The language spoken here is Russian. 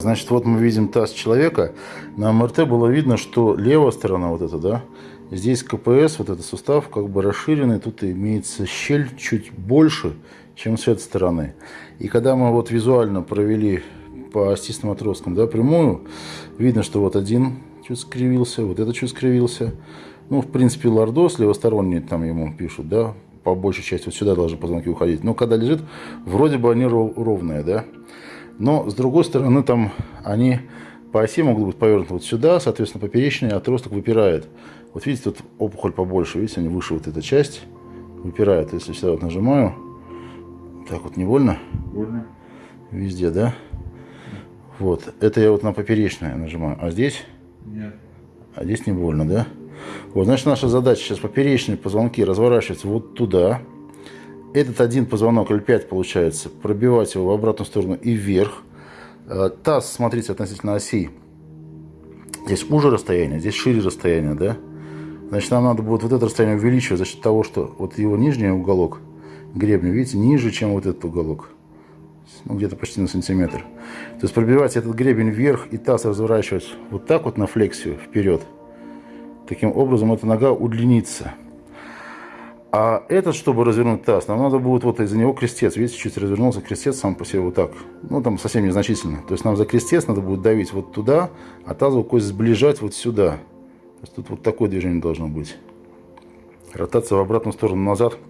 Значит, вот мы видим таз человека. На МРТ было видно, что левая сторона вот эта, да, здесь КПС, вот этот сустав, как бы расширенный, тут имеется щель чуть больше, чем с этой стороны. И когда мы вот визуально провели по остистым отросткам, да, прямую, видно, что вот один чуть скривился, вот этот чуть скривился. Ну, в принципе, лордоз левосторонний там ему пишут, да, по большей части вот сюда должны позвонки уходить. Но когда лежит, вроде бы они ровные, да. Но, с другой стороны, там они по оси могут быть повернуты вот сюда, соответственно, поперечный отросток выпирает. Вот видите, тут опухоль побольше, видите, они выше вот эта часть выпирает. Если сюда вот нажимаю, так вот не больно? Больно. Везде, да? Вот, это я вот на поперечное нажимаю, а здесь? Нет. А здесь не больно, да? Вот, значит, наша задача сейчас поперечные позвонки разворачиваться вот туда, этот один позвонок L5 получается, пробивать его в обратную сторону и вверх. Э, таз, смотрите, относительно оси. Здесь уже расстояние, здесь шире расстояние, да? Значит, нам надо будет вот это расстояние увеличивать за счет того, что вот его нижний уголок гребня, видите, ниже, чем вот этот уголок. Ну, где-то почти на сантиметр. То есть пробивать этот гребень вверх и таз разворачивать вот так вот на флексию вперед. Таким образом, эта нога удлинится. А этот, чтобы развернуть таз, нам надо будет вот из-за него крестец. Видите, чуть развернулся крестец сам по себе вот так. Ну, там совсем незначительно. То есть нам за крестец надо будет давить вот туда, а тазовую кость сближать вот сюда. То есть тут вот такое движение должно быть. Ротация в обратную сторону назад –